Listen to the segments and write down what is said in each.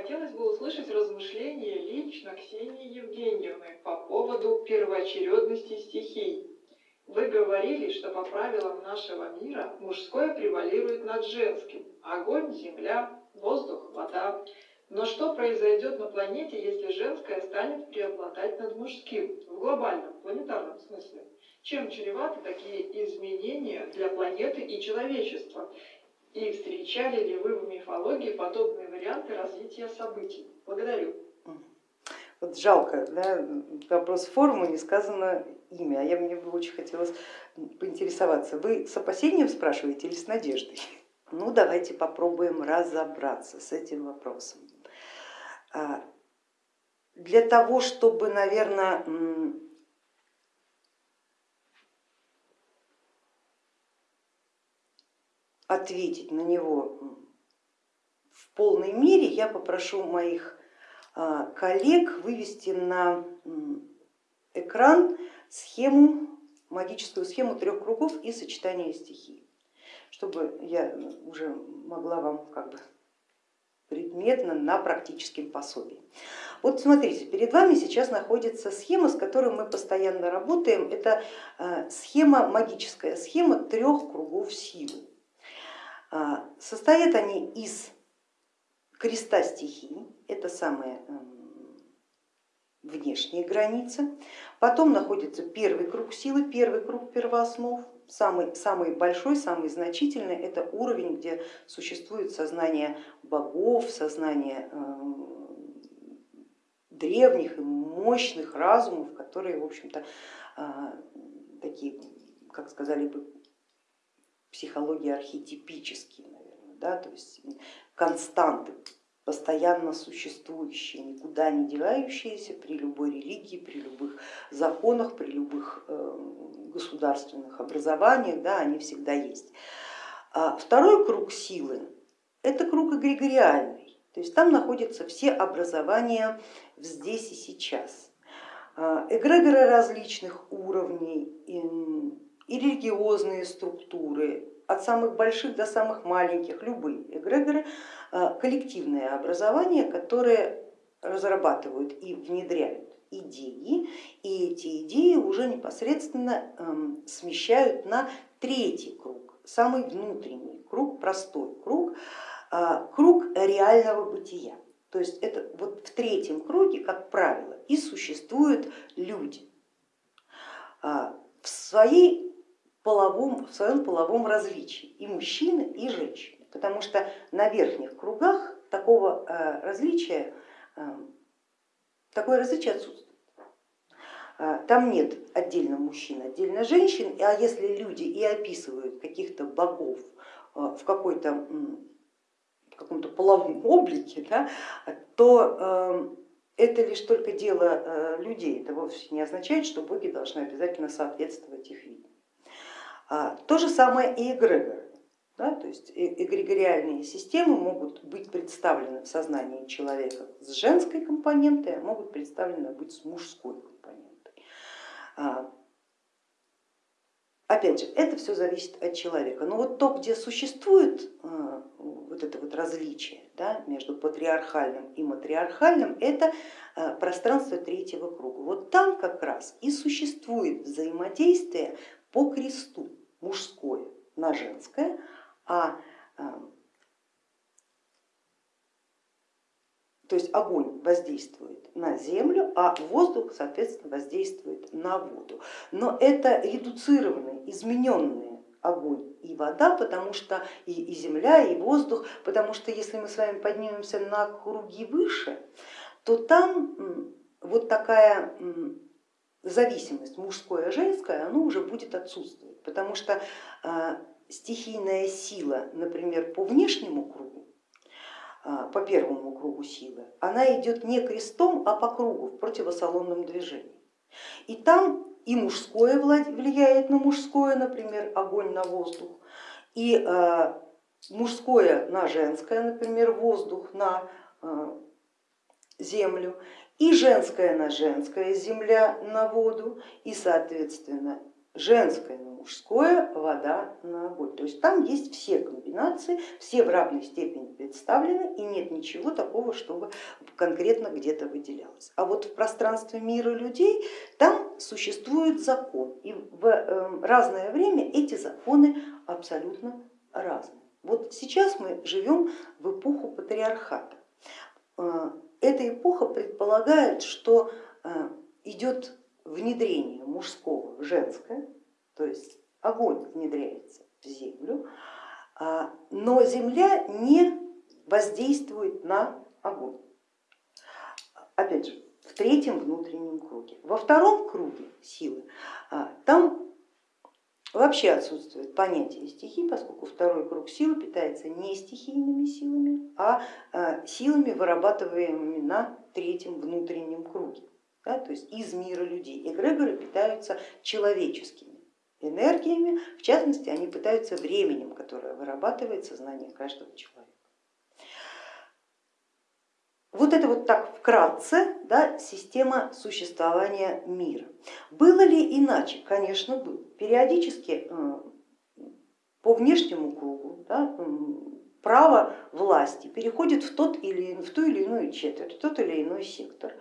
Хотелось бы услышать размышления лично Ксении Евгеньевны по поводу первоочередности стихий. Вы говорили, что по правилам нашего мира мужское превалирует над женским. Огонь, земля, воздух, вода. Но что произойдет на планете, если женское станет преобладать над мужским в глобальном, планетарном смысле? Чем чреваты такие изменения для планеты и человечества? И встречали ли вы в мифологии подобные варианты развития событий? Благодарю. Вот жалко, да, вопрос формы, не сказано имя, а я мне бы очень хотелось поинтересоваться. Вы с опасением спрашиваете или с надеждой? Ну давайте попробуем разобраться с этим вопросом. А, для того, чтобы, наверное, ответить на него в полной мере, я попрошу моих а, коллег вывести на экран схему, магическую схему трех кругов и сочетания стихий, чтобы я уже могла вам как бы предметно на практическом пособии. Вот смотрите, перед вами сейчас находится схема, с которой мы постоянно работаем. Это а, схема, магическая схема трех кругов силы. А, состоят они из креста стихий, это самая эм, внешняя граница. Потом находится первый круг силы, первый круг первооснов, самый, самый большой, самый значительный, это уровень, где существует сознание богов, сознание эм, древних и мощных разумов, которые, в общем-то, а, такие, как сказали бы психологии архетипические, наверное, да, то есть константы, постоянно существующие, никуда не девающиеся при любой религии, при любых законах, при любых э, государственных образованиях, да, они всегда есть. А второй круг силы это круг эгрегориальный, то есть там находятся все образования здесь и сейчас. А, эгрегоры различных уровней, и религиозные структуры, от самых больших до самых маленьких, любые эгрегоры, э, коллективное образование, которое разрабатывают и внедряют идеи, и эти идеи уже непосредственно эм, смещают на третий круг, самый внутренний круг, простой круг, э, круг реального бытия. То есть это вот в третьем круге, как правило, и существуют люди. Э, в своей половом, в своем половом различии и мужчины, и женщины, потому что на верхних кругах такого э, различия, э, такое различие отсутствует. Э, там нет отдельно мужчин, отдельно женщин, а если люди и описывают каких-то богов в какой-то каком-то половом облике, да, то это лишь только дело людей, это вовсе не означает, что боги должны обязательно соответствовать их виду. А, то же самое и эгрегоры. Да, то есть э, эгрегориальные системы могут быть представлены в сознании человека с женской компонентой, а могут представлены быть с мужской компонентой. А, опять же, это все зависит от человека. Но вот то, где существует а, вот это вот различие да, между патриархальным и матриархальным, это пространство третьего круга. Вот там как раз и существует взаимодействие по кресту мужское на женское, а э, то есть огонь воздействует на землю, а воздух, соответственно, воздействует на воду. Но это редуцированные, измененные огонь и вода, потому что и, и земля, и воздух, потому что если мы с вами поднимемся на круги выше, то там вот такая зависимость мужское женское, оно уже будет отсутствовать, потому что а, стихийная сила, например, по внешнему кругу, а, по первому кругу силы, она идет не крестом, а по кругу в противосалонном движении. И там и мужское влияет на мужское, например, огонь на воздух, и а, мужское на женское, например, воздух на землю, и женское на женское, земля на воду, и соответственно женское на мужское, вода на огонь. То есть там есть все комбинации все в равной степени представлены и нет ничего такого, чтобы конкретно где-то выделялось. А вот в пространстве мира людей там существует закон и в эм, разное время эти законы абсолютно разные. Вот сейчас мы живем в эпоху патриархата. Э, эта эпоха предполагает, что э, идет внедрение мужского в женское, то есть огонь внедряется в землю, а, но земля не воздействует на огонь. Опять же, в третьем внутреннем круге. Во втором круге силы а, там вообще отсутствует понятие стихий, поскольку второй круг силы питается не стихийными силами, а, а силами, вырабатываемыми на третьем внутреннем круге да, то есть из мира людей. Эгрегоры питаются человеческими энергиями, в частности они питаются временем, которое вырабатывает сознание каждого человека. Вот это вот так вкратце да, система существования мира. Было ли иначе? Конечно, было. Периодически э, по внешнему кругу да, право власти переходит в, тот или, в ту или иную четверть, в тот или иной сектор.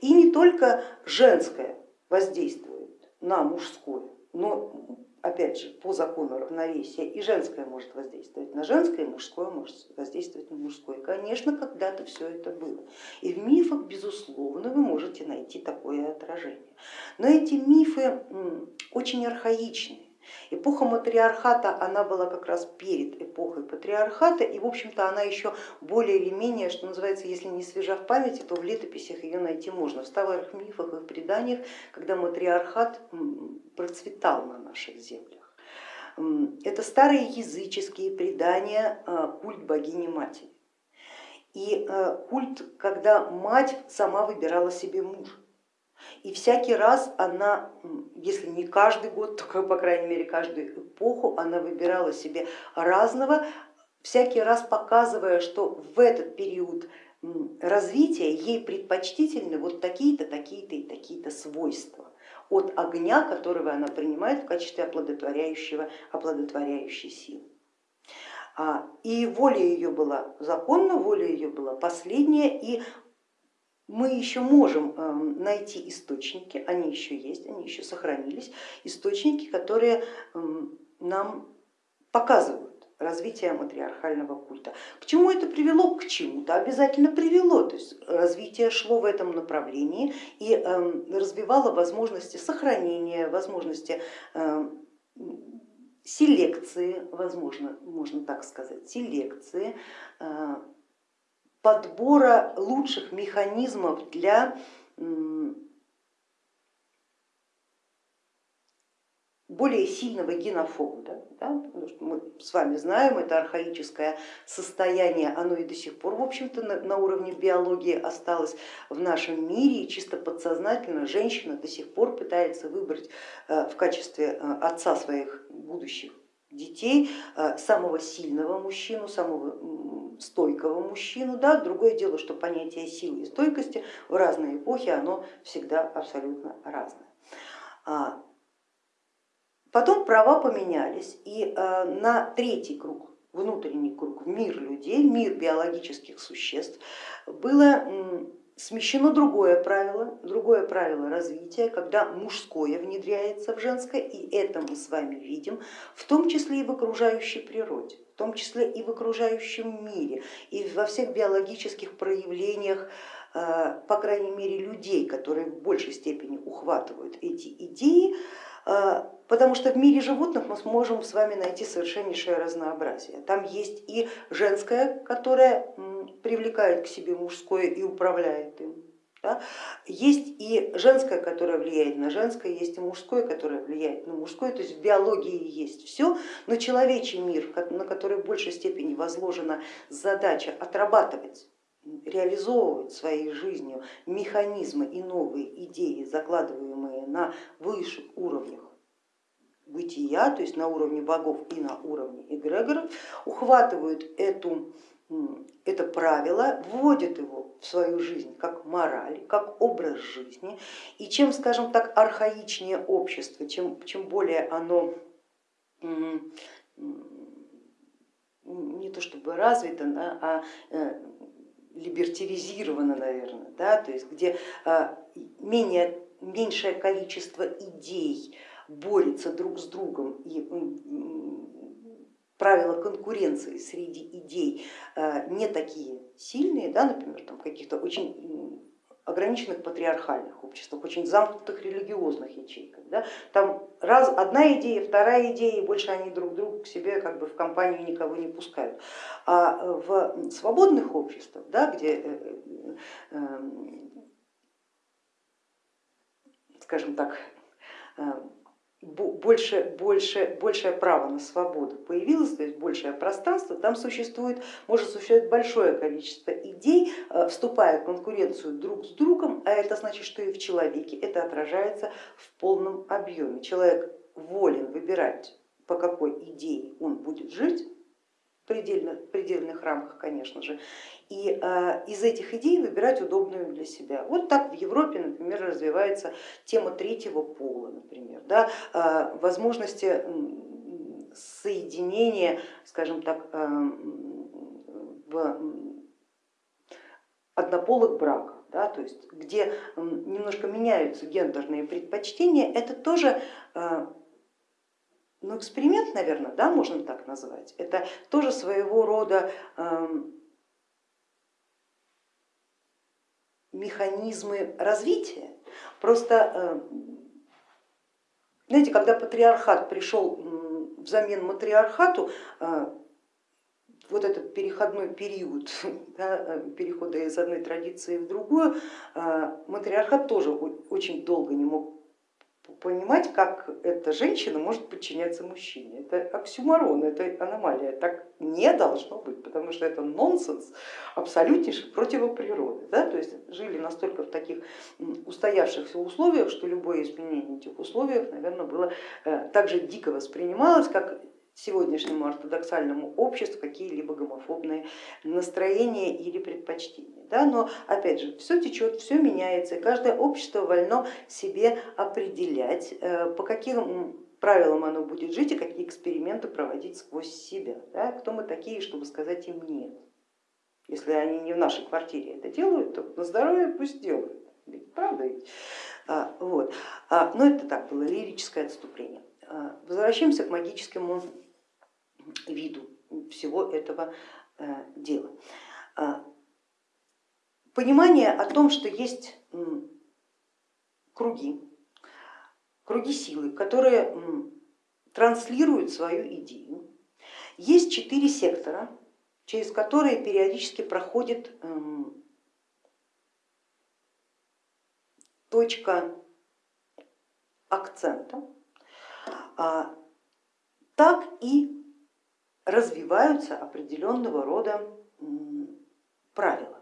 И не только женское воздействует на мужское, но опять же по закону равновесия и женское может воздействовать на женское, и мужское может воздействовать на мужское. Конечно, когда-то все это было. И в мифах, безусловно, вы можете найти такое отражение. Но эти мифы очень архаичны Эпоха матриархата, она была как раз перед эпохой патриархата, и в общем-то она еще более или менее, что называется, если не свежа в памяти, то в летописях ее найти можно, в старых мифах и преданиях, когда матриархат процветал на наших землях. Это старые языческие предания, а, культ богини матери. И а, культ, когда мать сама выбирала себе мужа. И всякий раз она, если не каждый год, то по крайней мере каждую эпоху, она выбирала себе разного, всякий раз показывая, что в этот период развития ей предпочтительны вот такие-то, такие-то и такие-то свойства от огня, которого она принимает в качестве оплодотворяющего, оплодотворяющей силы. А, и воля ее была законна, воля ее была последняя, и мы еще можем эм, найти источники, они еще есть, они еще сохранились, источники, которые эм, нам показывают развитие матриархального культа. К чему это привело? К чему-то обязательно привело, то есть развитие шло в этом направлении и эм, развивало возможности сохранения, возможности селекции, возможно, можно так сказать, селекции, э, подбора лучших механизмов для более сильного генофонда. Да? Потому что мы с вами знаем, это архаическое состояние, оно и до сих пор, в общем-то, на, на уровне биологии осталось в нашем мире, и чисто подсознательно женщина до сих пор пытается выбрать э, в качестве э, отца своих будущих детей э, самого сильного мужчину, самого стойкого мужчину. Да? Другое дело, что понятие силы и стойкости в разные эпохи оно всегда абсолютно разное. А, потом права поменялись и э, на третий круг, внутренний круг, мир людей, мир биологических существ было смещено другое правило, другое правило развития, когда мужское внедряется в женское, и это мы с вами видим, в том числе и в окружающей природе, в том числе и в окружающем мире, и во всех биологических проявлениях, э, по крайней мере, людей, которые в большей степени ухватывают эти идеи, э, потому что в мире животных мы сможем с вами найти совершеннейшее разнообразие. Там есть и женское, которое привлекает к себе мужское и управляет им. Да? Есть и женское, которое влияет на женское, есть и мужское, которое влияет на мужское, то есть в биологии есть все, но человечий мир, на который в большей степени возложена задача отрабатывать реализовывать своей жизнью механизмы и новые идеи, закладываемые на высших уровнях бытия, то есть на уровне богов и на уровне эгрегоров, ухватывают эту это правило, вводит его в свою жизнь как мораль, как образ жизни. И чем, скажем так, архаичнее общество, чем, чем более оно то чтобы развито, а э, либертивизировано, наверное, да, то есть где менее, меньшее количество идей борется друг с другом и правила конкуренции среди идей не такие сильные, да, например, там каких-то очень ограниченных патриархальных обществах, очень замкнутых религиозных ячейках. Да? Там раз, одна идея, вторая идея, и больше они друг друга к себе как бы в компанию никого не пускают. А в свободных обществах, да, где э, э, э, скажем так, больше, больше, большее право на свободу появилось, то есть большее пространство, там существует, может существовать большое количество идей, э, вступая в конкуренцию друг с другом, а это значит, что и в человеке это отражается в полном объеме. Человек волен выбирать, по какой идее он будет жить, предельных, предельных рамках, конечно же, и э, из этих идей выбирать удобную для себя. Вот так в Европе, например, развивается тема третьего пола, например, да, э, возможности соединения, скажем так, э, в однополых браков, да, то есть где немножко меняются гендерные предпочтения, это тоже ну, эксперимент, наверное, да, можно так назвать. Это тоже своего рода механизмы развития. Просто, э, знаете, когда патриархат пришел взамен матриархату, э, вот этот переходной период да, э, перехода из одной традиции в другую, матриархат тоже очень долго не мог понимать, как эта женщина может подчиняться мужчине. Это оксюмарон, это аномалия, так не должно быть, потому что это нонсенс абсолютнейший противоприроды. Да? То есть жили настолько в таких устоявшихся условиях, что любое изменение этих условиях, наверное, было э, так же дико воспринималось, как сегодняшнему ортодоксальному обществу какие-либо гомофобные настроения или предпочтения. Да? Но опять же, все течет, все меняется, и каждое общество вольно себе определять, э, по каким правилам оно будет жить и какие эксперименты проводить сквозь себя. Да? Кто мы такие, чтобы сказать им нет. Если они не в нашей квартире это делают, то на здоровье пусть делают. Правда ведь? А, вот. А, но это так было лирическое отступление. А, возвращаемся к магическому виду всего этого э, дела. А, понимание о том, что есть круги, круги силы, которые транслируют свою идею. Есть четыре сектора, через которые периодически проходит точка акцента, а, так и развиваются определенного рода правила.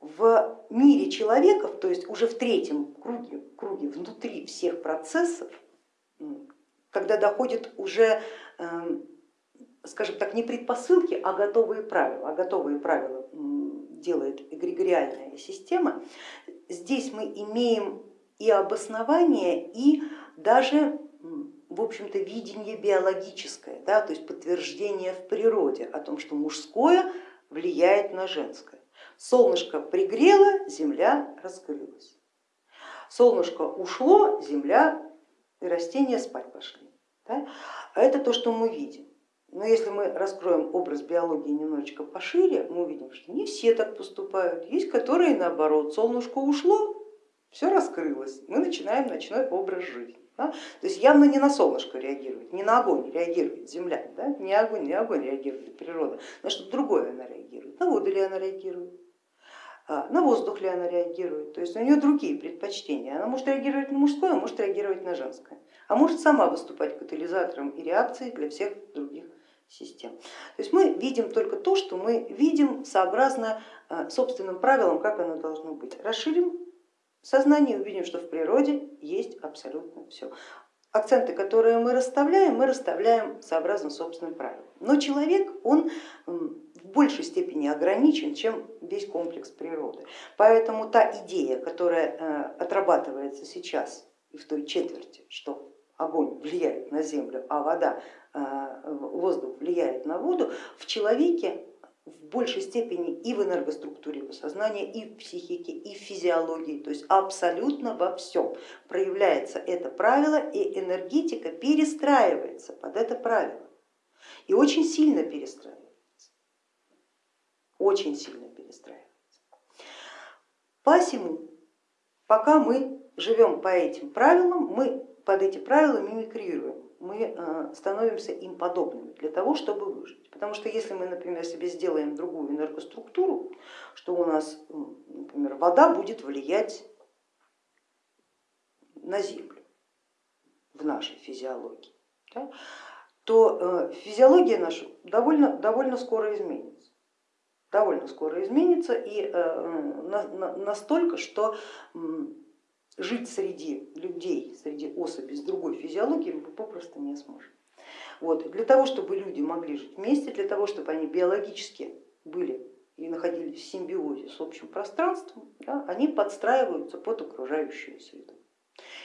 В мире человеков, то есть уже в третьем круге, круге внутри всех процессов, когда доходит уже, эм, скажем так, не предпосылки, а готовые правила, а готовые правила делает эгрегориальная система, здесь мы имеем и обоснование, и даже в общем-то видение биологическое, да, то есть подтверждение в природе о том, что мужское влияет на женское. Солнышко пригрело, земля раскрылась. Солнышко ушло, земля и растения спать пошли. Да? А это то, что мы видим. Но если мы раскроем образ биологии немножечко пошире, мы увидим, что не все так поступают. Есть, которые наоборот, солнышко ушло, все раскрылось, мы начинаем ночной образ жизни. Да? То есть явно не на солнышко реагирует, не на огонь реагирует Земля, да? не огонь, не огонь реагирует природа, на что-то другое она реагирует, на воду ли она реагирует, а, на воздух ли она реагирует, то есть у нее другие предпочтения, она может реагировать на мужское, а может реагировать на женское, а может сама выступать катализатором и реакцией для всех других систем. То есть мы видим только то, что мы видим сообразно а, собственным правилам, как оно должно быть. Расширим сознании увидим, что в природе есть абсолютно все. Акценты, которые мы расставляем, мы расставляем сообразно собственным правилам. Но человек, он в большей степени ограничен, чем весь комплекс природы. Поэтому та идея, которая э, отрабатывается сейчас и в той четверти, что огонь влияет на землю, а вода, э, воздух влияет на воду, в человеке в большей степени и в энергоструктуре его сознания, и в психике, и в физиологии, то есть абсолютно во всем проявляется это правило, и энергетика перестраивается под это правило. И очень сильно перестраивается, очень сильно перестраивается. Посему, пока мы живем по этим правилам, мы под эти правила мимикрируем, мы э, становимся им подобными для того, чтобы выжить. Потому что если мы, например, себе сделаем другую энергоструктуру, что у нас, например, вода будет влиять на Землю в нашей физиологии, да, то э, физиология наша довольно, довольно скоро изменится. Довольно скоро изменится и э, настолько, что жить среди людей, среди особей с другой физиологией мы попросту не сможем. Вот. Для того, чтобы люди могли жить вместе, для того, чтобы они биологически были и находились в симбиозе с общим пространством, да, они подстраиваются под окружающую среду.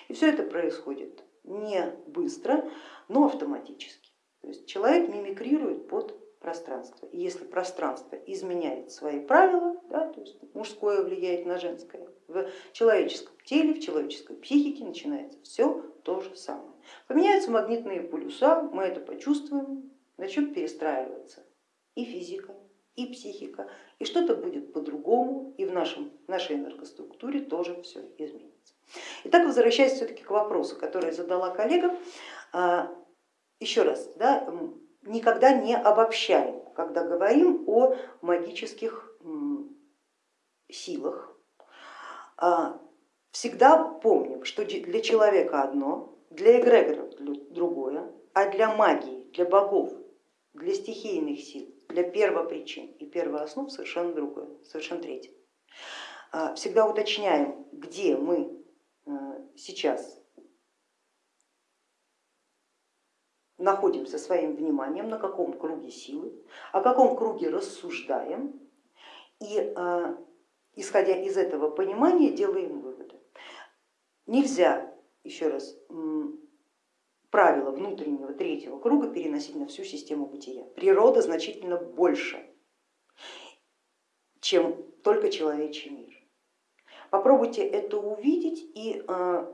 И все это происходит не быстро, но автоматически. То есть человек мимикрирует под пространство. И если пространство изменяет свои правила, да, то есть мужское влияет на женское, в человеческом теле, в человеческой психике начинается все то же самое. Поменяются магнитные полюса, мы это почувствуем, начнет перестраиваться и физика, и психика, и что-то будет по-другому, и в нашем, нашей энергоструктуре тоже все изменится. Итак, возвращаясь все-таки к вопросу, который задала коллега, а, еще раз, да, никогда не обобщаем, когда говорим о магических силах. А, всегда помним, что для человека одно, для эгрегоров другое, а для магии, для богов, для стихийных сил, для первопричин и первооснов совершенно другое, совершенно третье. А, всегда уточняем, где мы э, сейчас находимся своим вниманием, на каком круге силы, о каком круге рассуждаем и а, исходя из этого понимания делаем выводы. Нельзя, еще раз, правила внутреннего третьего круга переносить на всю систему бытия. Природа значительно больше, чем только человечий мир. Попробуйте это увидеть и а,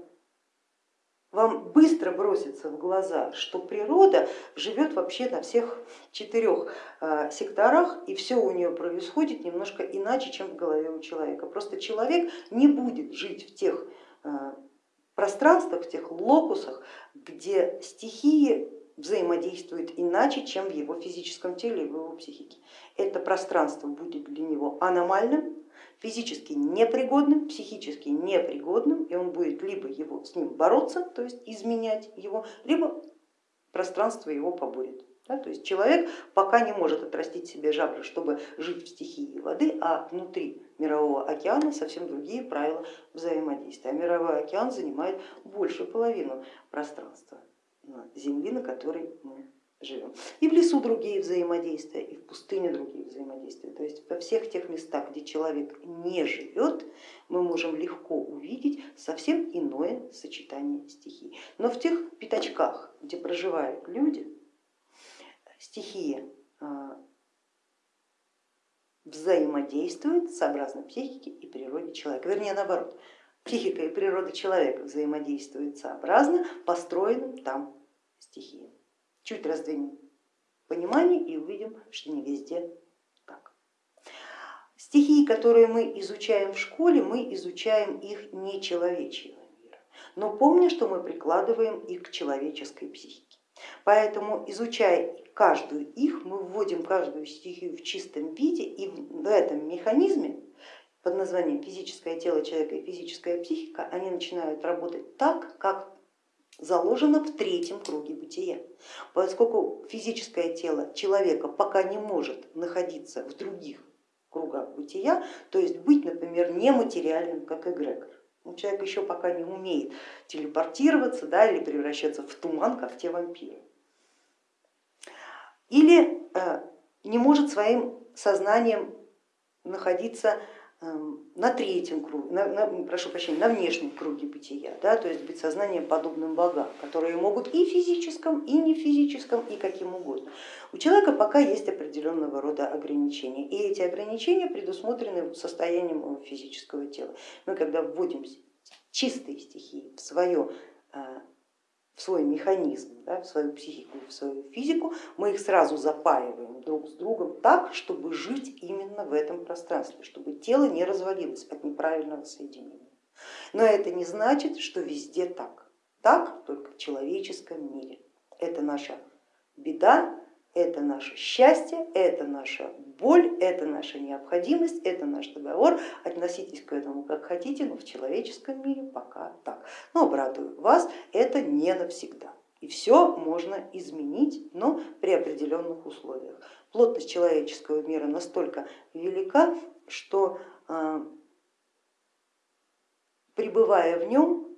вам быстро бросится в глаза, что природа живет вообще на всех четырех а, секторах и все у нее происходит немножко иначе, чем в голове у человека. Просто человек не будет жить в тех а, пространствах, в тех локусах, где стихии взаимодействуют иначе, чем в его физическом теле и в его психике. Это пространство будет для него аномальным, физически непригодным, психически непригодным, и он будет либо его, с ним бороться, то есть изменять его, либо пространство его поборет. Да, то есть человек пока не может отрастить себе жабры, чтобы жить в стихии воды, а внутри мирового океана совсем другие правила взаимодействия. А мировой океан занимает большую половину пространства Земли, на которой мы живем. И в лесу другие взаимодействия, и в пустыне другие взаимодействия. То есть во всех тех местах, где человек не живет, мы можем легко увидеть совсем иное сочетание стихий. Но в тех пятачках, где проживают люди, стихия а, взаимодействует сообразно психике и природе человека. Вернее, наоборот, психика и природа человека взаимодействуют сообразно построенным там стихиям. Чуть раздвинем понимание и увидим, что не везде так. Стихии, которые мы изучаем в школе, мы изучаем их не человечьего мира, но помня, что мы прикладываем их к человеческой психике. Поэтому изучая каждую их, мы вводим каждую стихию в чистом виде и в этом механизме под названием физическое тело человека и физическая психика, они начинают работать так, как заложено в третьем круге бытия. Поскольку физическое тело человека пока не может находиться в других кругах бытия, то есть быть, например, нематериальным, как эгрегор. Ну, человек еще пока не умеет телепортироваться да, или превращаться в туман, как те вампиры. Или э, не может своим сознанием находиться на третьем круге, на, на, прошу прощения, на внешнем круге бытия, да, то есть быть сознанием подобным богам, которые могут и физическом, и не физическом, и каким угодно. У человека пока есть определенного рода ограничения, и эти ограничения предусмотрены состоянием физического тела. Мы когда вводим чистые стихии в свое э, в свой механизм, да, в свою психику, в свою физику, мы их сразу запаиваем друг с другом так, чтобы жить именно в этом пространстве, чтобы тело не развалилось от неправильного соединения. Но это не значит, что везде так. Так только в человеческом мире. Это наша беда, это наше счастье, это наша боль, это наша необходимость, это наш договор. Относитесь к этому как хотите, но в человеческом мире пока так. Но обрадую вас, это не навсегда. И все можно изменить, но при определенных условиях. Плотность человеческого мира настолько велика, что а, пребывая в нем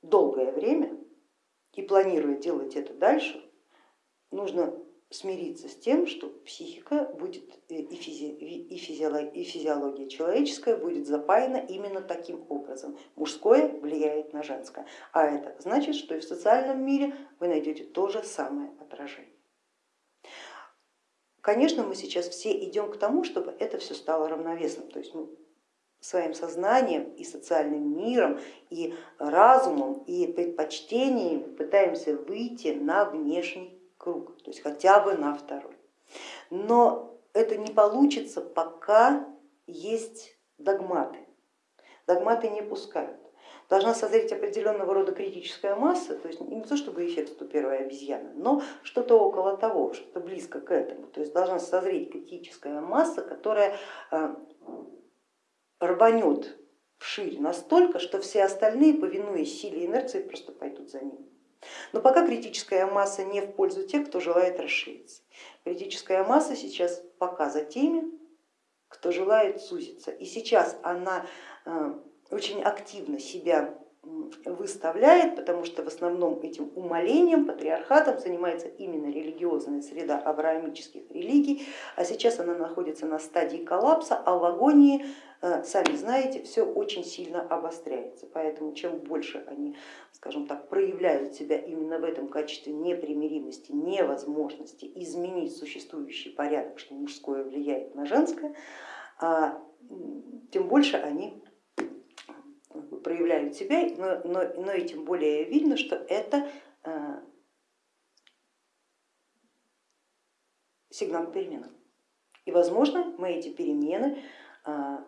долгое время и планируя делать это дальше, нужно смириться с тем, что психика будет э, и, физи, и, физиология, и физиология человеческая будет запаяна именно таким образом. Мужское влияет на женское, а это значит, что и в социальном мире вы найдете то же самое отражение. Конечно, мы сейчас все идем к тому, чтобы это все стало равновесным, то есть мы своим сознанием и социальным миром, и разумом, и предпочтениями пытаемся выйти на внешний круг, то есть хотя бы на второй. Но это не получится, пока есть догматы. Догматы не пускают. Должна созреть определенного рода критическая масса, то есть не то чтобы эффект у первой обезьяны, но что-то около того, что-то близко к этому. То есть должна созреть критическая масса, которая э, рванет вширь настолько, что все остальные, повинуясь силе инерции, просто пойдут за ним. Но пока критическая масса не в пользу тех, кто желает расшириться. Критическая масса сейчас пока за теми, кто желает сузиться. И сейчас она э, очень активно себя выставляет, потому что в основном этим умолением, патриархатом занимается именно религиозная среда авраамических религий, а сейчас она находится на стадии коллапса, а в агонии, э, сами знаете, все очень сильно обостряется, поэтому чем больше они, скажем так, проявляют себя именно в этом качестве непримиримости, невозможности изменить существующий порядок, что мужское влияет на женское, а, тем больше они проявляют себя, но, но, но и тем более видно, что это э, сигнал к переменам. И возможно мы эти перемены э,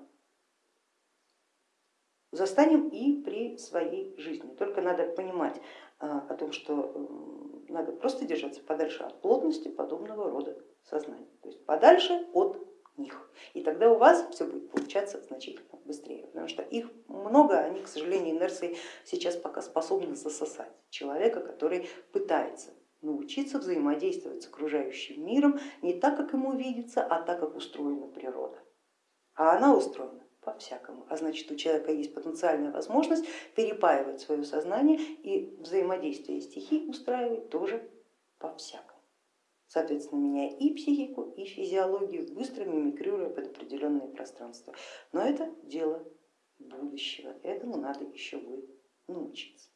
застанем и при своей жизни. Только надо понимать э, о том, что надо просто держаться подальше от плотности подобного рода сознания, то есть подальше от них. И тогда у вас все будет получаться значительно быстрее, потому что их много, они, к сожалению, инерцией сейчас пока способны засосать человека, который пытается научиться взаимодействовать с окружающим миром не так, как ему видится, а так, как устроена природа. А она устроена по-всякому, а значит у человека есть потенциальная возможность перепаивать свое сознание и взаимодействие стихий устраивать тоже по-всякому соответственно, меняя и психику, и физиологию, быстро мимикрируя под определенные пространства. Но это дело будущего, этому надо еще будет научиться.